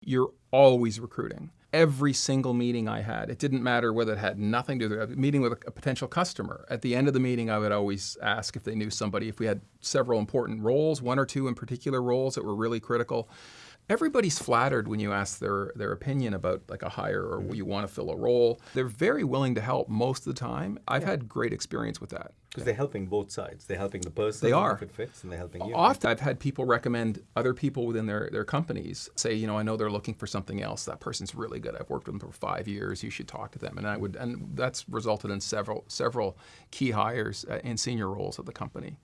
You're always recruiting. Every single meeting I had, it didn't matter whether it had nothing to do with a meeting with a, a potential customer. At the end of the meeting, I would always ask if they knew somebody, if we had several important roles, one or two in particular roles that were really critical. Everybody's flattered when you ask their, their opinion about like a hire or you want to fill a role. They're very willing to help most of the time. I've had great experience with that. Because they're helping both sides. They're helping the person They are. if it fits, and they're helping you. Often I've had people recommend other people within their, their companies say, you know, I know they're looking for something else. That person's really good. I've worked with them for five years. You should talk to them. And I would, and that's resulted in several several key hires uh, in senior roles at the company.